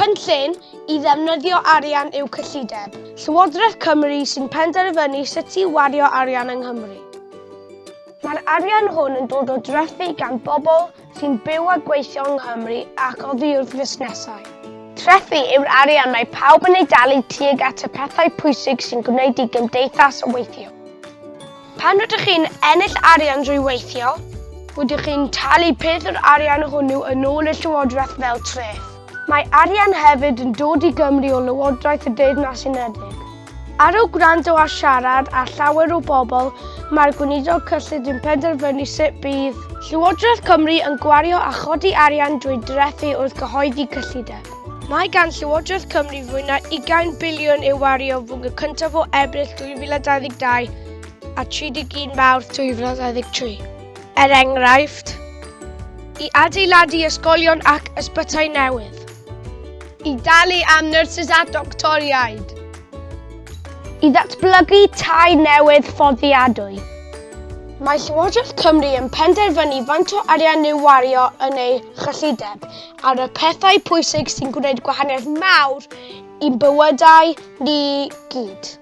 Cynllun i ddefnyddio arian yw cyllideb. Llywodraeth Cymru sy'n penderfynu sut i wario arian yng Nghymru. Mae'r arian hwn yn dod o dreffu gan bobl sy'n byw a gweithio yng Nghymru ac oddi wrth fusnesau. Treffu yw'r arian mae pawb yn ei dalu tuag at y pethau pwysig sy'n gwneud i gymdeithas o weithio. Pan rydych chi'n ennill arian drwy weithio, rydych chi'n talu peth o'r arian hwnnw yn ôl y Llywodraeth fel treth. Mae arian hefyd yn dod i Gymru o Lywodraeth y Deyrnas Unedig. Ar o gwrando a siarad a llawer o bobl, mae'r gweinidog cyllid yn penderfynu sut bydd Llywodraeth Cymru yn gwario a chodi arian drwy drethu wrth gyhoeddi cyllideb. Mae gan Llywodraeth Cymru fwy na 20 biliwn i'w wario fwng y cyntaf o ebryll 2022 a 31 mawrth 2023. Er enghraifft, i adeiladu ysgolion ac ysbytau newydd i dalu am nyrsys a doctoriaid. I ddatblygu tai newydd ffoddiadwy. Mae Llywodraeth Cymru yn penderfynu faint o arian i'w wario yn ei chyllideb ar y pethau pwysig sy'n gwneud gwahaniaeth mawr i'n bywydau ni gyd.